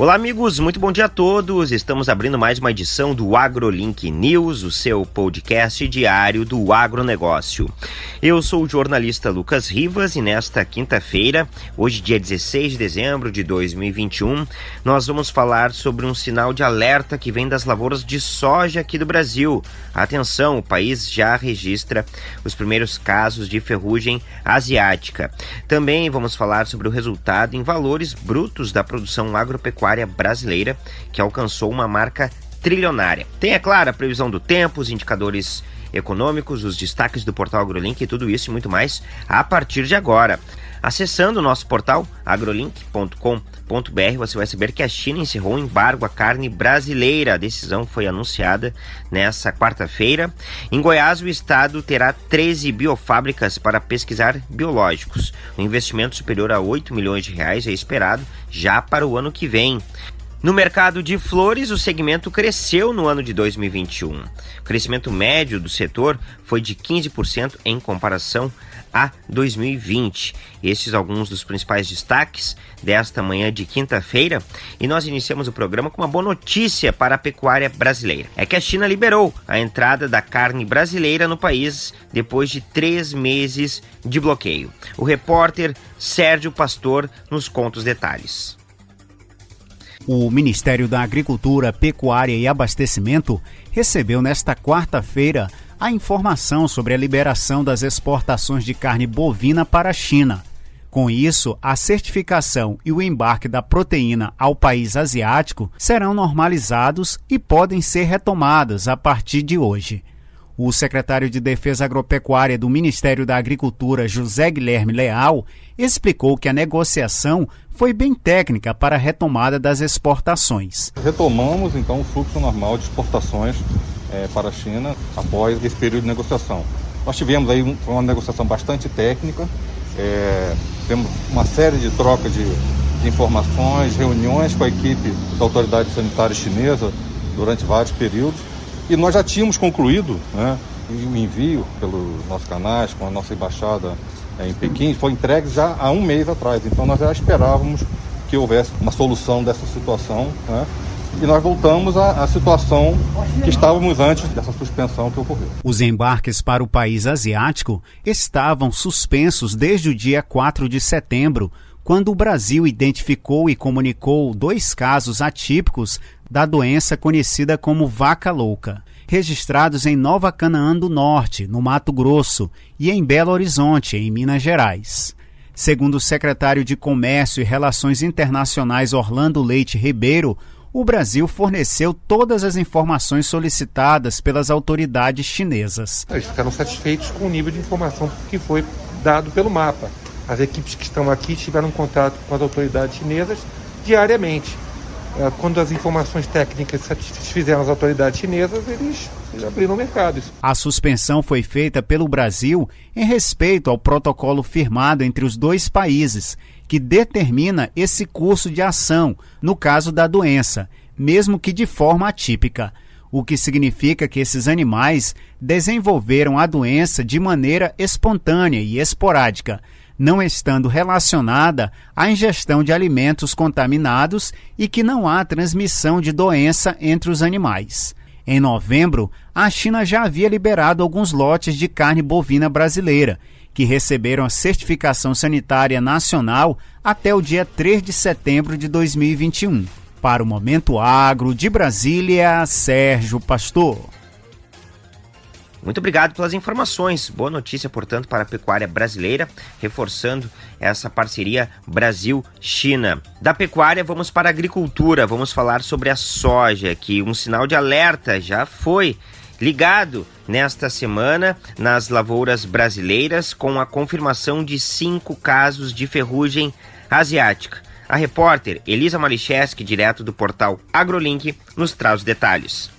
Olá, amigos, muito bom dia a todos. Estamos abrindo mais uma edição do AgroLink News, o seu podcast diário do agronegócio. Eu sou o jornalista Lucas Rivas e nesta quinta-feira, hoje, dia 16 de dezembro de 2021, nós vamos falar sobre um sinal de alerta que vem das lavouras de soja aqui do Brasil. Atenção, o país já registra os primeiros casos de ferrugem asiática. Também vamos falar sobre o resultado em valores brutos da produção agropecuária brasileira, que alcançou uma marca trilionária. Tem, é claro, a previsão do tempo, os indicadores econômicos, os destaques do portal AgroLink e tudo isso e muito mais a partir de agora. Acessando o nosso portal agrolink.com.br, você vai saber que a China encerrou o embargo à carne brasileira. A decisão foi anunciada nessa quarta-feira. Em Goiás, o estado terá 13 biofábricas para pesquisar biológicos. Um investimento superior a 8 milhões de reais é esperado já para o ano que vem. No mercado de flores, o segmento cresceu no ano de 2021. O crescimento médio do setor foi de 15% em comparação a 2020. Esses alguns dos principais destaques desta manhã de quinta-feira e nós iniciamos o programa com uma boa notícia para a pecuária brasileira. É que a China liberou a entrada da carne brasileira no país depois de três meses de bloqueio. O repórter Sérgio Pastor nos conta os detalhes. O Ministério da Agricultura, Pecuária e Abastecimento recebeu nesta quarta-feira a informação sobre a liberação das exportações de carne bovina para a China. Com isso, a certificação e o embarque da proteína ao país asiático serão normalizados e podem ser retomadas a partir de hoje. O secretário de Defesa Agropecuária do Ministério da Agricultura, José Guilherme Leal, explicou que a negociação foi bem técnica para a retomada das exportações. Retomamos então o fluxo normal de exportações é, para a China após esse período de negociação. Nós tivemos aí uma negociação bastante técnica, é, temos uma série de trocas de, de informações, reuniões com a equipe da autoridade sanitária chinesa durante vários períodos e nós já tínhamos concluído né, o envio pelos nossos canais, com a nossa embaixada é, em Pequim, foi entregue já há um mês atrás. Então nós já esperávamos que houvesse uma solução dessa situação. Né, e nós voltamos à, à, situação que estávamos antes dessa suspensão que ocorreu. Os embarques para o país asiático estavam suspensos desde o dia 4 de setembro, quando o Brasil identificou e comunicou dois casos atípicos da doença conhecida como vaca louca, registrados em Nova Canaã do Norte, no Mato Grosso, e em Belo Horizonte, em Minas Gerais. Segundo o secretário de Comércio e Relações Internacionais Orlando Leite Ribeiro, o Brasil forneceu todas as informações solicitadas pelas autoridades chinesas. Eles ficaram satisfeitos com o nível de informação que foi dado pelo mapa. As equipes que estão aqui tiveram contato com as autoridades chinesas diariamente. É, quando as informações técnicas satisfizeram as autoridades chinesas, eles abriram o mercado. A suspensão foi feita pelo Brasil em respeito ao protocolo firmado entre os dois países, que determina esse curso de ação no caso da doença, mesmo que de forma atípica o que significa que esses animais desenvolveram a doença de maneira espontânea e esporádica, não estando relacionada à ingestão de alimentos contaminados e que não há transmissão de doença entre os animais. Em novembro, a China já havia liberado alguns lotes de carne bovina brasileira, que receberam a certificação sanitária nacional até o dia 3 de setembro de 2021. Para o Momento Agro de Brasília, Sérgio Pastor. Muito obrigado pelas informações. Boa notícia, portanto, para a pecuária brasileira, reforçando essa parceria Brasil-China. Da pecuária, vamos para a agricultura. Vamos falar sobre a soja, que um sinal de alerta já foi ligado nesta semana nas lavouras brasileiras com a confirmação de cinco casos de ferrugem asiática. A repórter Elisa Malicheski, direto do portal AgroLink, nos traz os detalhes.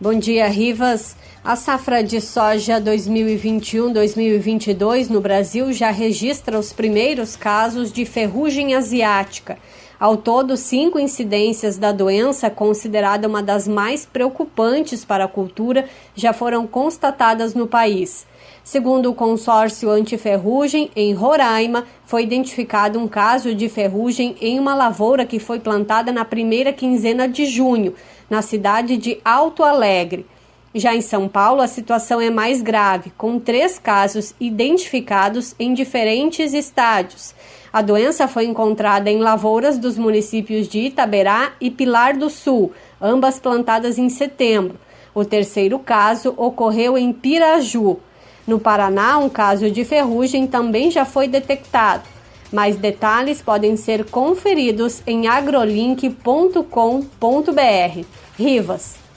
Bom dia, Rivas. A safra de soja 2021-2022 no Brasil já registra os primeiros casos de ferrugem asiática. Ao todo, cinco incidências da doença, considerada uma das mais preocupantes para a cultura, já foram constatadas no país. Segundo o consórcio antiferrugem, em Roraima, foi identificado um caso de ferrugem em uma lavoura que foi plantada na primeira quinzena de junho, na cidade de Alto Alegre. Já em São Paulo, a situação é mais grave, com três casos identificados em diferentes estádios. A doença foi encontrada em lavouras dos municípios de Itaberá e Pilar do Sul, ambas plantadas em setembro. O terceiro caso ocorreu em Piraju. No Paraná, um caso de ferrugem também já foi detectado. Mais detalhes podem ser conferidos em agrolink.com.br. Rivas.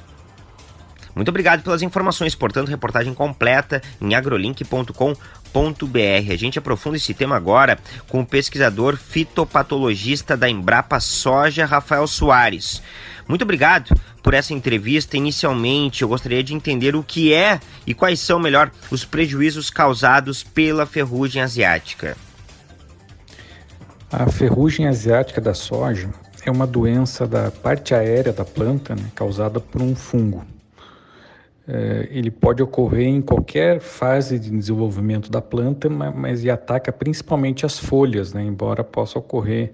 Muito obrigado pelas informações. Portanto, reportagem completa em agrolink.com.br. A gente aprofunda esse tema agora com o pesquisador fitopatologista da Embrapa Soja, Rafael Soares. Muito obrigado por essa entrevista. Inicialmente, eu gostaria de entender o que é e quais são, melhor, os prejuízos causados pela ferrugem asiática. A ferrugem asiática da soja é uma doença da parte aérea da planta, né, causada por um fungo. É, ele pode ocorrer em qualquer fase de desenvolvimento da planta, mas, mas ataca principalmente as folhas, né, embora possa ocorrer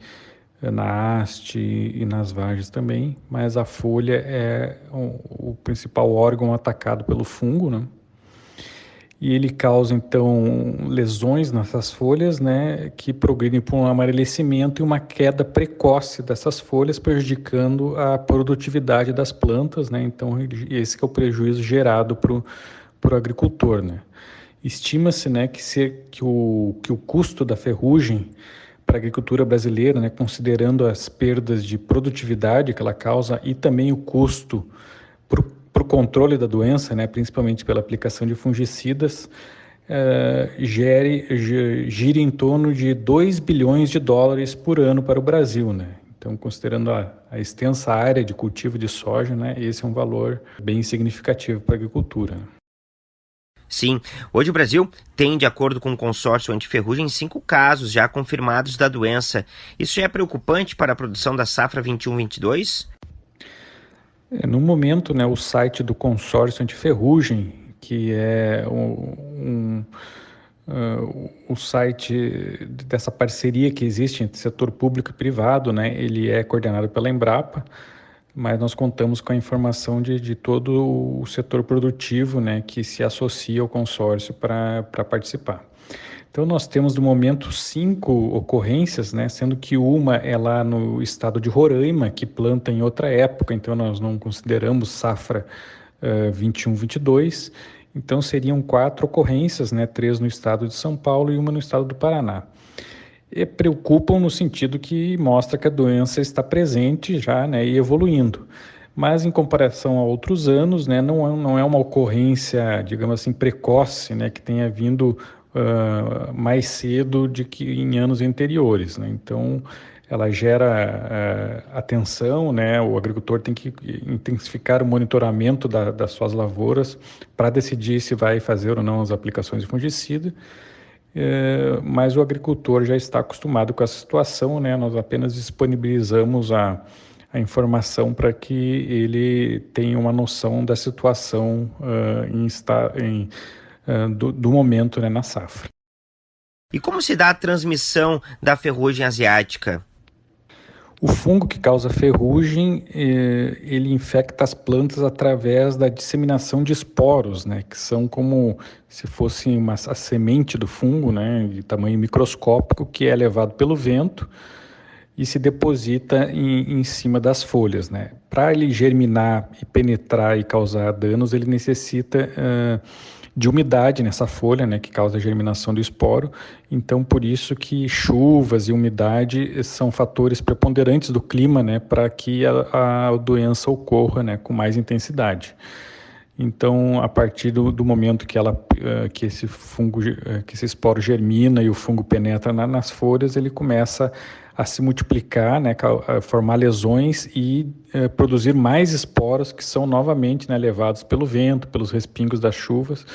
na haste e nas vagens também, mas a folha é o, o principal órgão atacado pelo fungo, né? E ele causa então lesões nessas folhas, né, que progridem por um amarelecimento e uma queda precoce dessas folhas, prejudicando a produtividade das plantas, né? Então esse é o prejuízo gerado para o agricultor, né? Estima-se, né, que, se, que, o, que o custo da ferrugem para a agricultura brasileira, né, considerando as perdas de produtividade que ela causa e também o custo para o controle da doença, né, principalmente pela aplicação de fungicidas, eh, gere, gira em torno de 2 bilhões de dólares por ano para o Brasil. Né? Então, considerando a, a extensa área de cultivo de soja, né, esse é um valor bem significativo para a agricultura. Sim, hoje o Brasil tem, de acordo com o consórcio antiferrugem, cinco casos já confirmados da doença. Isso é preocupante para a produção da safra 21-22? É, no momento, né, o site do consórcio antiferrugem, que é um, um uh, o site dessa parceria que existe entre setor público e privado, né, ele é coordenado pela Embrapa mas nós contamos com a informação de, de todo o setor produtivo né, que se associa ao consórcio para participar. Então nós temos no momento cinco ocorrências, né, sendo que uma é lá no estado de Roraima, que planta em outra época, então nós não consideramos safra uh, 21-22. Então seriam quatro ocorrências, né, três no estado de São Paulo e uma no estado do Paraná. E preocupam no sentido que mostra que a doença está presente já né, e evoluindo. Mas em comparação a outros anos, né, não, é, não é uma ocorrência, digamos assim, precoce, né, que tenha vindo mais cedo de que em anos anteriores. Né? Então, ela gera uh, atenção, né? o agricultor tem que intensificar o monitoramento da, das suas lavouras para decidir se vai fazer ou não as aplicações de fungicida mas o agricultor já está acostumado com essa situação, né? Nós apenas disponibilizamos a, a informação para que ele tenha uma noção da situação uh, em, em, uh, do, do, momento né, na safra. E como se dá a transmissão da ferrugem asiática? O fungo que causa ferrugem, eh, ele infecta as plantas através da disseminação de esporos, né, que são como se fosse uma, a semente do fungo, né, de tamanho microscópico, que é levado pelo vento e se deposita em, em cima das folhas. Né. Para ele germinar e penetrar e causar danos, ele necessita... Uh, de umidade nessa folha, né, que causa a germinação do esporo. Então, por isso que chuvas e umidade são fatores preponderantes do clima, né, para que a, a, doença ocorra, né, com mais intensidade. Então, a partir do, do momento que ela, uh, que esse fungo, uh, que esse esporo germina e o fungo penetra na, nas folhas, ele começa a se multiplicar, né, a formar lesões e eh, produzir mais esporos que são novamente né, levados pelo vento, pelos respingos das chuvas.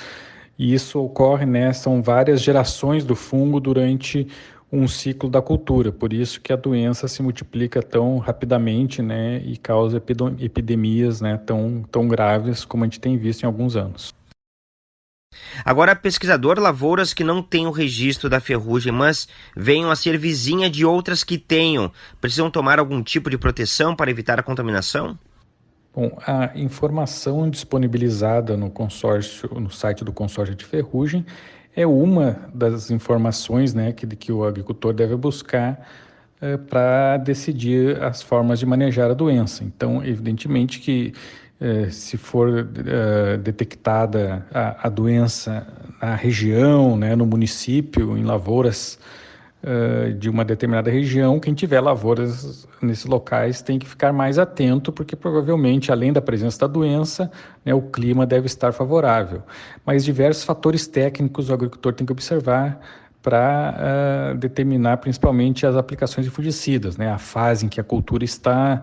E isso ocorre, né, são várias gerações do fungo durante um ciclo da cultura, por isso que a doença se multiplica tão rapidamente, né, e causa epidemias, né, tão, tão graves como a gente tem visto em alguns anos. Agora, pesquisador, lavouras que não têm o registro da ferrugem, mas venham a ser vizinha de outras que tenham, precisam tomar algum tipo de proteção para evitar a contaminação? Bom, a informação disponibilizada no consórcio, no site do consórcio de ferrugem, é uma das informações né, que, que o agricultor deve buscar é, para decidir as formas de manejar a doença. Então, evidentemente que é, se for é, detectada a, a, doença na região, né, no município, em lavouras uh, de uma determinada região, quem tiver lavouras nesses locais tem que ficar mais atento, porque provavelmente, além da presença da doença, né, o clima deve estar favorável. Mas diversos fatores técnicos o agricultor tem que observar para uh, determinar principalmente as aplicações de fungicidas, né, a fase em que a cultura está,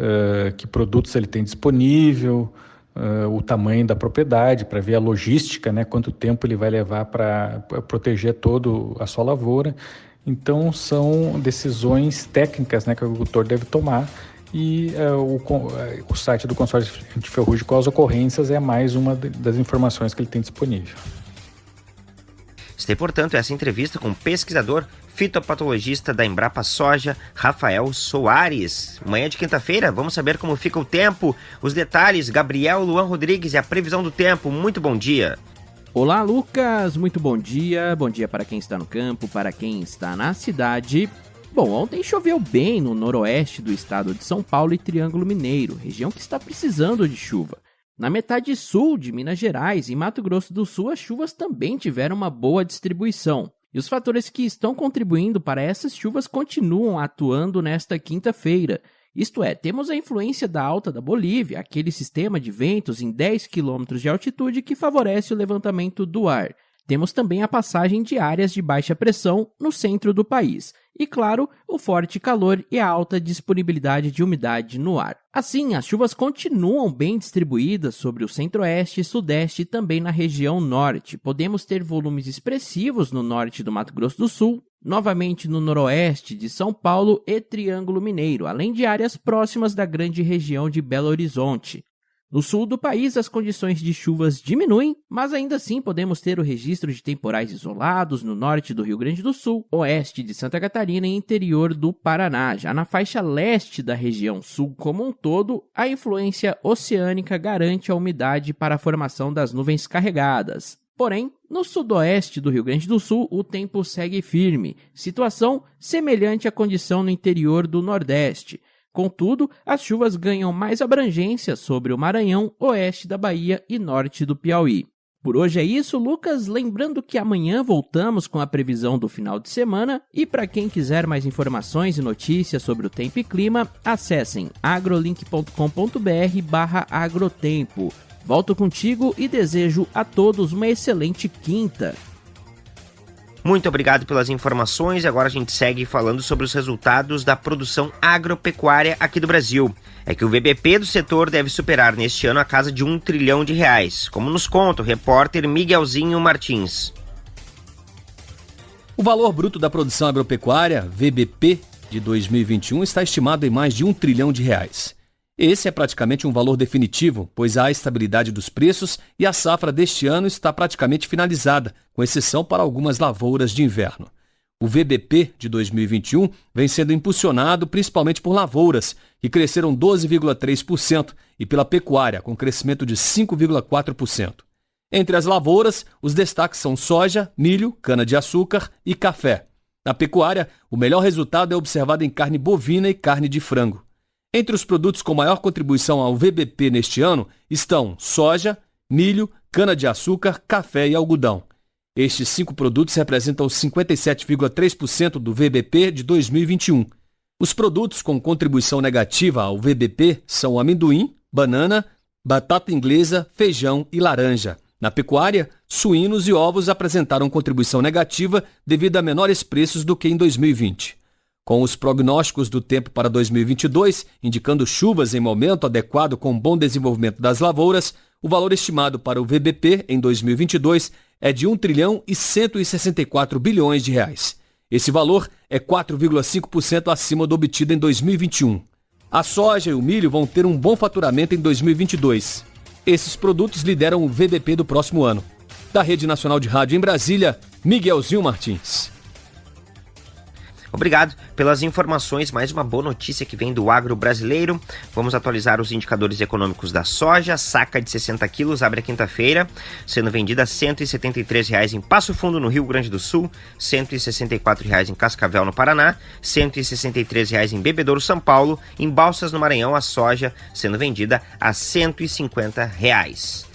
uh, que produtos ele tem disponível, uh, o tamanho da propriedade, para ver a logística, né, quanto tempo ele vai levar para proteger todo a sua lavoura. Então, são decisões técnicas né, que o agricultor deve tomar e uh, o, o, site do consórcio de ferrugem com as ocorrências é mais uma das informações que ele tem disponível. Está, portanto, essa entrevista com o pesquisador fitopatologista da Embrapa Soja, Rafael Soares. Manhã de quinta-feira, vamos saber como fica o tempo, os detalhes, Gabriel Luan Rodrigues e a previsão do tempo. Muito bom dia. Olá, Lucas. Muito bom dia. Bom dia para quem está no campo, para quem está na cidade. Bom, ontem choveu bem no noroeste do estado de São Paulo e Triângulo Mineiro, região que está precisando de chuva. Na metade sul de Minas Gerais e Mato Grosso do Sul, as chuvas também tiveram uma boa distribuição. E os fatores que estão contribuindo para essas chuvas continuam atuando nesta quinta-feira. Isto é, temos a influência da alta da Bolívia, aquele sistema de ventos em 10 km de altitude que favorece o levantamento do ar. Temos também a passagem de áreas de baixa pressão no centro do país. E, claro, o forte calor e a alta disponibilidade de umidade no ar. Assim, as chuvas continuam bem distribuídas sobre o centro-oeste e sudeste e também na região norte. Podemos ter volumes expressivos no norte do Mato Grosso do Sul, novamente no noroeste de São Paulo e Triângulo Mineiro, além de áreas próximas da grande região de Belo Horizonte. No sul do país, as condições de chuvas diminuem, mas ainda assim podemos ter o registro de temporais isolados no norte do Rio Grande do Sul, oeste de Santa Catarina e interior do Paraná. Já na faixa leste da região sul como um todo, a influência oceânica garante a umidade para a formação das nuvens carregadas. Porém, no sudoeste do Rio Grande do Sul, o tempo segue firme, situação semelhante à condição no interior do Nordeste. Contudo, as chuvas ganham mais abrangência sobre o Maranhão, oeste da Bahia e norte do Piauí. Por hoje é isso, Lucas. Lembrando que amanhã voltamos com a previsão do final de semana. E para quem quiser mais informações e notícias sobre o tempo e clima, acessem agrolink.com.br/barra agrotempo. Volto contigo e desejo a todos uma excelente quinta. Muito obrigado pelas informações. Agora a gente segue falando sobre os resultados da produção agropecuária aqui do Brasil. É que o VBP do setor deve superar neste ano a casa de um trilhão de reais, como nos conta o repórter Miguelzinho Martins. O valor bruto da produção agropecuária, VBP, de 2021 está estimado em mais de um trilhão de reais. Esse é praticamente um valor definitivo, pois há estabilidade dos preços e a safra deste ano está praticamente finalizada, com exceção para algumas lavouras de inverno. O VBP de 2021 vem sendo impulsionado principalmente por lavouras, que cresceram 12,3%, e pela pecuária, com crescimento de 5,4%. Entre as lavouras, os destaques são soja, milho, cana-de-açúcar e café. Na pecuária, o melhor resultado é observado em carne bovina e carne de frango. Entre os produtos com maior contribuição ao VBP neste ano estão soja, milho, cana-de-açúcar, café e algodão. Estes cinco produtos representam 57,3% do VBP de 2021. Os produtos com contribuição negativa ao VBP são amendoim, banana, batata inglesa, feijão e laranja. Na pecuária, suínos e ovos apresentaram contribuição negativa devido a menores preços do que em 2020. Com os prognósticos do tempo para 2022, indicando chuvas em momento adequado com bom desenvolvimento das lavouras, o valor estimado para o VBP em 2022 é de 1 trilhão e 164 bilhões de reais. Esse valor é 4,5% acima do obtido em 2021. A soja e o milho vão ter um bom faturamento em 2022. Esses produtos lideram o VBP do próximo ano. Da Rede Nacional de Rádio em Brasília, Miguelzinho Martins. Obrigado pelas informações. Mais uma boa notícia que vem do agro brasileiro. Vamos atualizar os indicadores econômicos da soja. Saca de 60 quilos abre a quinta-feira, sendo vendida a R$ 173,00 em Passo Fundo, no Rio Grande do Sul, R$ 164,00 em Cascavel, no Paraná, R$ 163,00 em Bebedouro, São Paulo. Em Balsas, no Maranhão, a soja sendo vendida a R$ 150,00.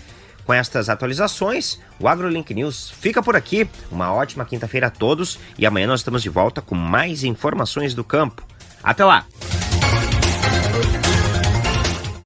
Com estas atualizações, o AgroLink News fica por aqui. Uma ótima quinta-feira a todos e amanhã nós estamos de volta com mais informações do campo. Até lá!